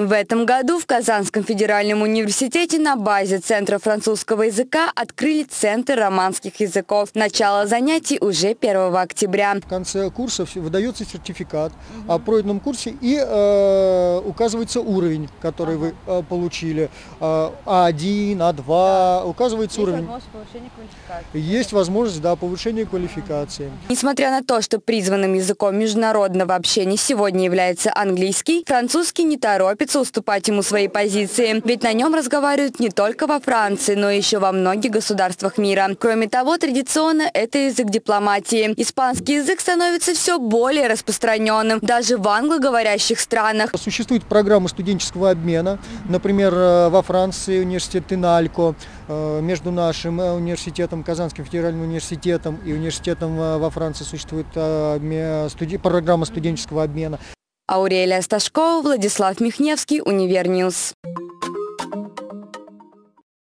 В этом году в Казанском федеральном университете на базе Центра французского языка открыли Центр романских языков. Начало занятий уже 1 октября. В конце курса выдается сертификат о пройденном курсе и э, указывается уровень, который вы э, получили. Э, А1, А2, Да. указывается Есть уровень. возможность повышения квалификации. Есть возможность, да, повышения квалификации. Несмотря на то, что призванным языком международного общения сегодня является английский, французский не торопится уступать ему свои позиции. Ведь на нем разговаривают не только во Франции, но еще во многих государствах мира. Кроме того, традиционно это язык дипломатии. Испанский язык становится все более распространенным, даже в англоговорящих странах. Существует программа студенческого обмена, например, э, во Франции университет INALCO, э, между нашим э, университетом, Казанским федеральным университетом и университетом во Франции существует программа студенческого обмена. Аурелия Сташкова, Владислав Михневский, Универ News.